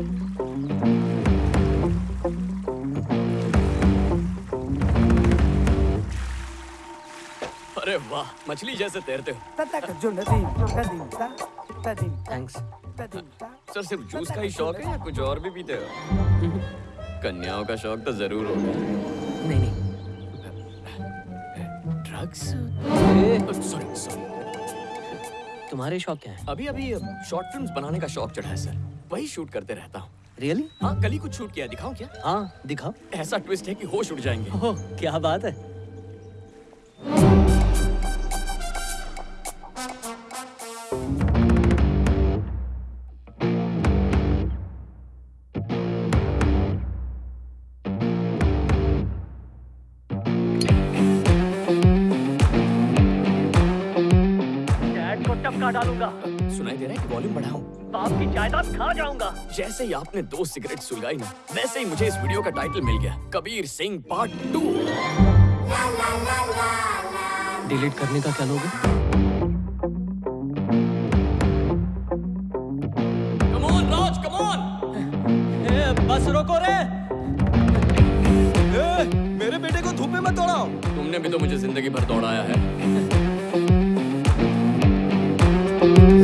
अरे वाह मछली जैसे तैरते हो। थैंक्स सर सिर्फ़ जूस का ही शौक है या कुछ और भी पीते हो? कन्याओं का शौक तो ज़रूर होगा। नहीं नहीं। ड्रग्स? Sorry sorry. तुम्हारे शौक क्या है? अभी अभी शॉर्ट फ़िल्म बनाने का शौक चढ़ा है सर। वही शूट करते रहता हूँ। रियली हाँ कल ही कुछ शूट किया दिखाओ क्या? हाँ दिखाओ। ऐसा ट्विस्ट है कि होश उड़ जाएँगे। ओह क्या बात है। को टपका डालूँगा। सुनाई दे रहा है कि वॉल्यूम बढ़ाऊं? बाप की जायदाद खा जाऊँगा। जैसे ही आपने दो सिगरेट सुलगाई ना वैसे ही मुझे इस वीडियो का टाइटल मिल गया Kabir Singh part two delete करने का क्या लोगे? बस रोको रे। ए, मेरे बेटे को धूप में मत दौड़ाओ। तुमने भी तो मुझे ज़िंदगी भर दौड़ाया है। Thank you.